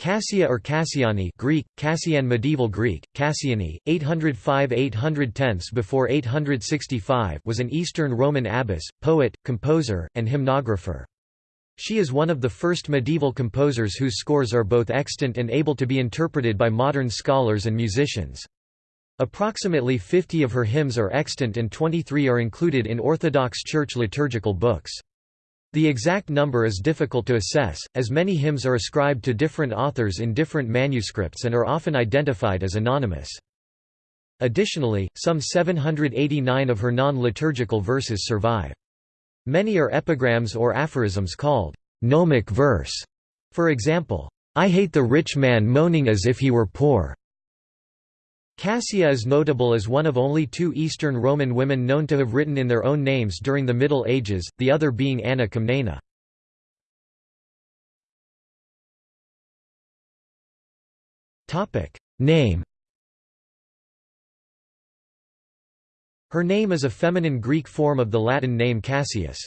Cassia or Cassiani Greek, Cassian Medieval Greek, Cassiani, 805–810 before 865 was an Eastern Roman abbess, poet, composer, and hymnographer. She is one of the first medieval composers whose scores are both extant and able to be interpreted by modern scholars and musicians. Approximately 50 of her hymns are extant and 23 are included in Orthodox Church liturgical books. The exact number is difficult to assess, as many hymns are ascribed to different authors in different manuscripts and are often identified as anonymous. Additionally, some 789 of her non-liturgical verses survive. Many are epigrams or aphorisms called gnomic verse. For example, I hate the rich man moaning as if he were poor. Cassia is notable as one of only two Eastern Roman women known to have written in their own names during the Middle Ages, the other being Anna Comnena. Name Her name is a feminine Greek form of the Latin name Cassius.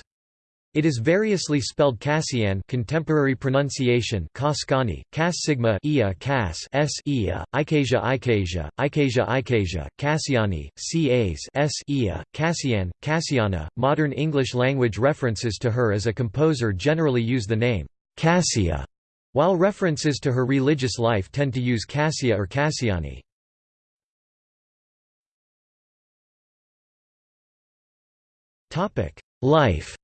It is variously spelled Cassian contemporary pronunciation Cascani, Cas sigma Ia Cas S Ia, Icasia Icasia, Icasia Icasia, Cassiani, Cas S Ia, Cassian, Cassiana. Modern English language references to her as a composer generally use the name Cassia, while references to her religious life tend to use Cassia or Cassiani. Life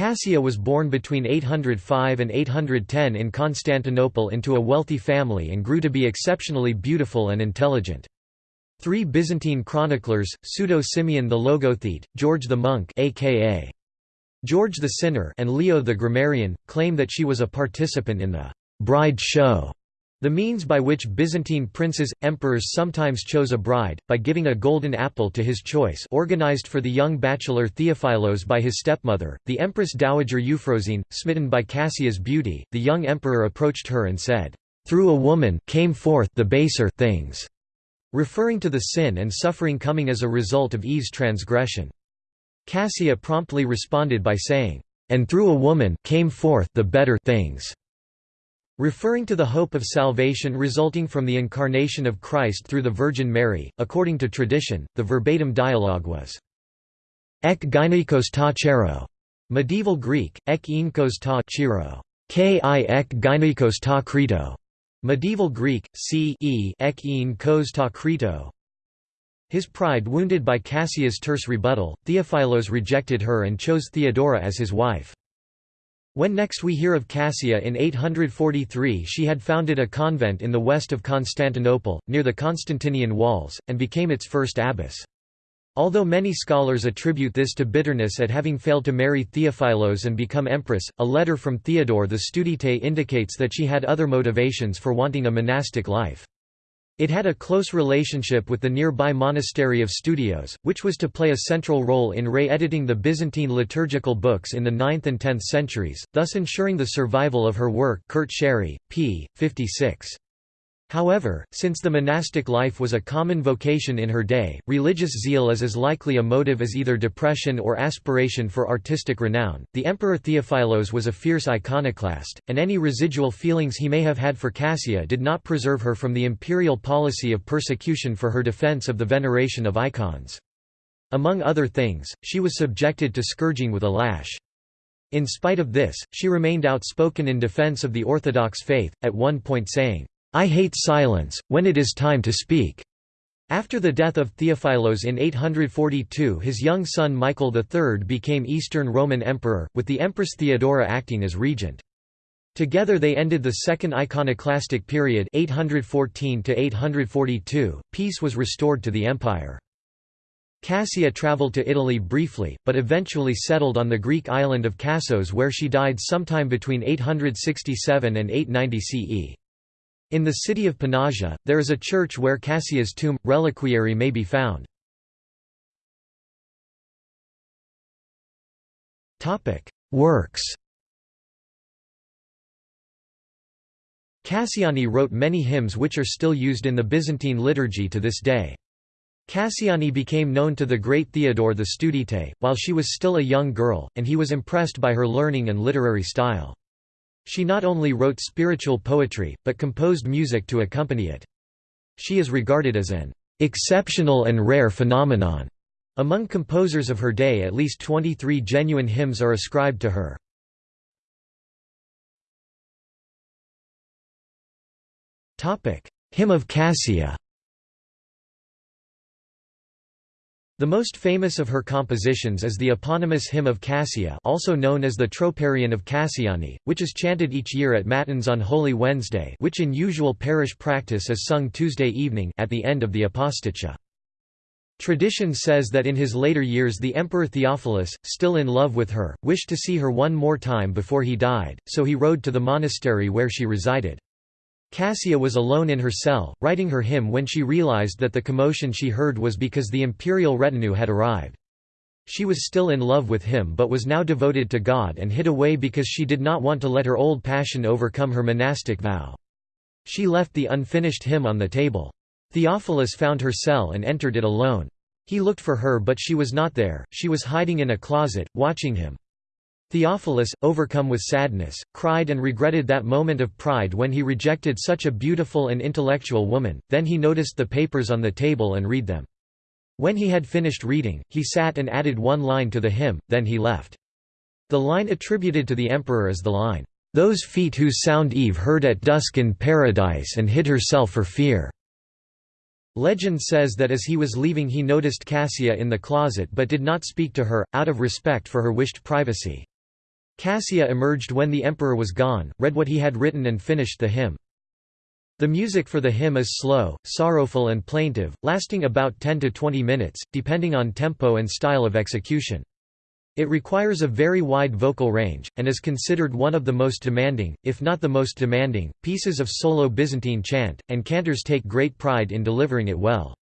Cassia was born between 805 and 810 in Constantinople into a wealthy family and grew to be exceptionally beautiful and intelligent. Three Byzantine chroniclers, Pseudo-Simeon the Logothete, George the Monk aka George the Sinner and Leo the Grammarian, claim that she was a participant in the «bride show» The means by which Byzantine princes, emperors sometimes chose a bride, by giving a golden apple to his choice organized for the young bachelor Theophilos by his stepmother, the Empress Dowager Euphrosyne, smitten by Cassia's beauty, the young emperor approached her and said, "'Through a woman came forth the baser things' referring to the sin and suffering coming as a result of Eve's transgression. Cassia promptly responded by saying, "'And through a woman came forth the better things' Referring to the hope of salvation resulting from the incarnation of Christ through the Virgin Mary, according to tradition, the verbatim dialogue was Ek gynikos ta chero. Medieval Greek, ek inkos ta chiro. Ki ek gynikos ta krito. Medieval Greek, c e ek enkos ta krito. His pride wounded by Cassia's terse rebuttal, Theophilos rejected her and chose Theodora as his wife. When next we hear of Cassia in 843 she had founded a convent in the west of Constantinople, near the Constantinian walls, and became its first abbess. Although many scholars attribute this to bitterness at having failed to marry Theophilos and become empress, a letter from Theodore the Studite indicates that she had other motivations for wanting a monastic life. It had a close relationship with the nearby monastery of Studios, which was to play a central role in re-editing the Byzantine liturgical books in the 9th and 10th centuries, thus ensuring the survival of her work Kurt Sherry, p. 56. However, since the monastic life was a common vocation in her day, religious zeal is as likely a motive as either depression or aspiration for artistic renown. The Emperor Theophilos was a fierce iconoclast, and any residual feelings he may have had for Cassia did not preserve her from the imperial policy of persecution for her defense of the veneration of icons. Among other things, she was subjected to scourging with a lash. In spite of this, she remained outspoken in defense of the Orthodox faith, at one point saying, I hate silence, when it is time to speak. After the death of Theophilos in 842 his young son Michael III became Eastern Roman Emperor, with the Empress Theodora acting as regent. Together they ended the Second Iconoclastic period 814 -842. Peace was restored to the empire. Cassia travelled to Italy briefly, but eventually settled on the Greek island of Kassos where she died sometime between 867 and 890 CE. In the city of Panagia, there is a church where Cassia's tomb, reliquary may be found. Works Cassiani wrote many hymns which are still used in the Byzantine liturgy to this day. Cassiani became known to the great Theodore the Studite, while she was still a young girl, and he was impressed by her learning and literary style. She not only wrote spiritual poetry, but composed music to accompany it. She is regarded as an exceptional and rare phenomenon. Among composers of her day at least 23 genuine hymns are ascribed to her. Hymn of Cassia The most famous of her compositions is the eponymous Hymn of Cassia also known as the Troparion of Cassiani, which is chanted each year at Matins on Holy Wednesday which in usual parish practice is sung Tuesday evening at the end of the Aposticha. Tradition says that in his later years the Emperor Theophilus, still in love with her, wished to see her one more time before he died, so he rode to the monastery where she resided. Cassia was alone in her cell, writing her hymn when she realized that the commotion she heard was because the imperial retinue had arrived. She was still in love with him but was now devoted to God and hid away because she did not want to let her old passion overcome her monastic vow. She left the unfinished hymn on the table. Theophilus found her cell and entered it alone. He looked for her but she was not there, she was hiding in a closet, watching him. Theophilus, overcome with sadness, cried and regretted that moment of pride when he rejected such a beautiful and intellectual woman, then he noticed the papers on the table and read them. When he had finished reading, he sat and added one line to the hymn, then he left. The line attributed to the emperor is the line, "'Those feet whose sound Eve heard at dusk in paradise and hid herself for fear." Legend says that as he was leaving he noticed Cassia in the closet but did not speak to her, out of respect for her wished privacy. Cassia emerged when the emperor was gone, read what he had written and finished the hymn. The music for the hymn is slow, sorrowful and plaintive, lasting about 10 to 20 minutes, depending on tempo and style of execution. It requires a very wide vocal range, and is considered one of the most demanding, if not the most demanding, pieces of solo Byzantine chant, and cantors take great pride in delivering it well.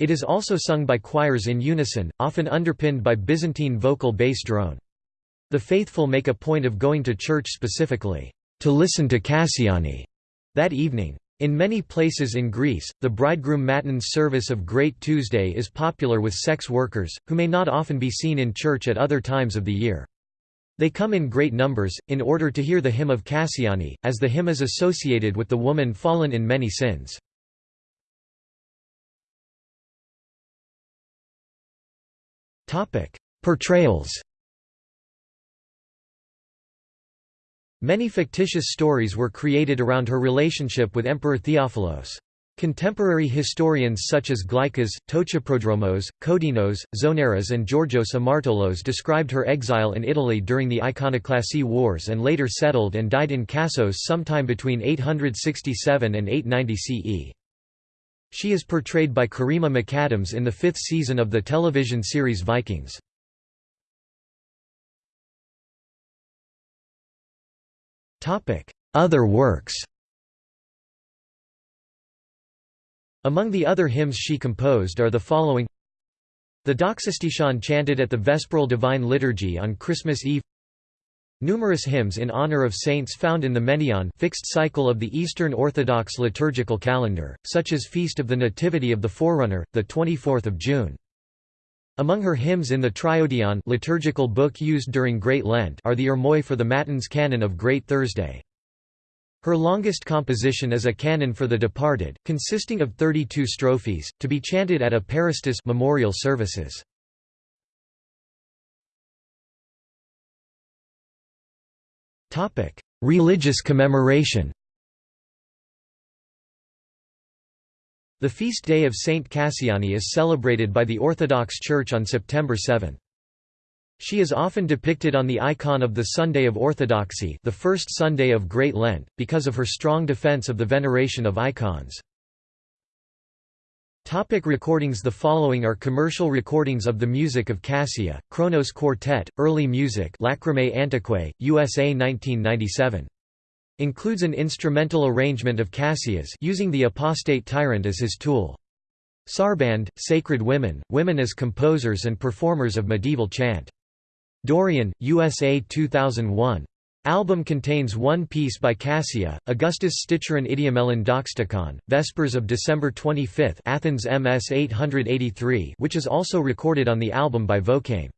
It is also sung by choirs in unison, often underpinned by Byzantine vocal bass drone. The faithful make a point of going to church specifically, to listen to Cassiani, that evening. In many places in Greece, the bridegroom matins service of Great Tuesday is popular with sex workers, who may not often be seen in church at other times of the year. They come in great numbers, in order to hear the hymn of Cassiani, as the hymn is associated with the woman fallen in many sins. Portrayals Many fictitious stories were created around her relationship with Emperor Theophilos. Contemporary historians such as Glycas, Ptochoprodromos, Codinos, Zonaras and Georgios Amartolos described her exile in Italy during the Iconoclasy Wars and later settled and died in Kassos sometime between 867 and 890 CE. She is portrayed by Karima McAdams in the fifth season of the television series Vikings. Other works. Among the other hymns she composed are the following. The Doxastation chanted at the Vesperal Divine Liturgy on Christmas Eve. Numerous hymns in honor of saints found in the Menaion fixed cycle of the Eastern Orthodox liturgical calendar, such as Feast of the Nativity of the Forerunner, 24 June. Among her hymns in the Triodion liturgical book used during Great Lent are the Heirmoi for the Matins canon of Great Thursday. Her longest composition is a canon for the departed, consisting of 32 strophes, to be chanted at a Eucharistus memorial services. Religious commemoration The feast day of Saint Cassiani is celebrated by the Orthodox Church on September 7. She is often depicted on the icon of the Sunday of Orthodoxy the first Sunday of Great Lent, because of her strong defense of the veneration of icons. Topic recordings The following are commercial recordings of the music of Cassia, Kronos Quartet, Early Music Lacrimae Antiquae, USA 1997. Includes an instrumental arrangement of Cassius using the apostate tyrant as his tool. Sarband, Sacred Women, Women as Composers and Performers of Medieval Chant. Dorian, USA 2001. Album contains one piece by Cassia, Augustus Sticheron Idiomelon Doxtakon, Vespers of December 25 Athens MS 883 which is also recorded on the album by Vocame.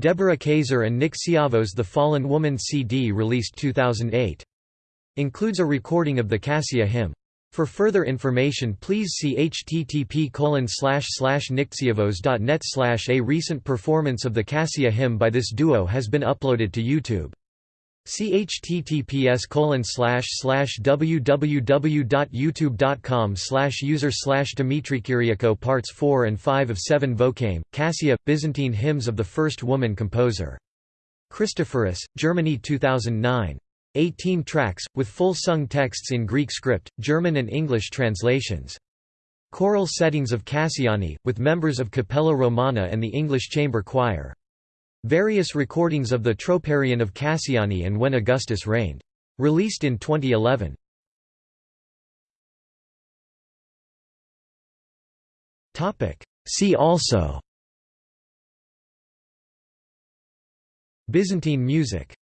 Deborah Kaiser and Nick Siavos The Fallen Woman CD released 2008. Includes a recording of the Cassia hymn. For further information please see http nixiavos.net A recent performance of the Cassia hymn by this duo has been uploaded to YouTube. See https www.youtube.com user slash Dmitry Kyriakou Parts 4 and 5 of 7 Vocame, Cassia, Byzantine Hymns of the First Woman Composer. Christophorus, Germany 2009. 18 tracks, with full sung texts in Greek script, German and English translations. Choral settings of Cassiani, with members of Cappella Romana and the English Chamber Choir. Various recordings of the Troparion of Cassiani and When Augustus Reigned. Released in 2011. See also Byzantine music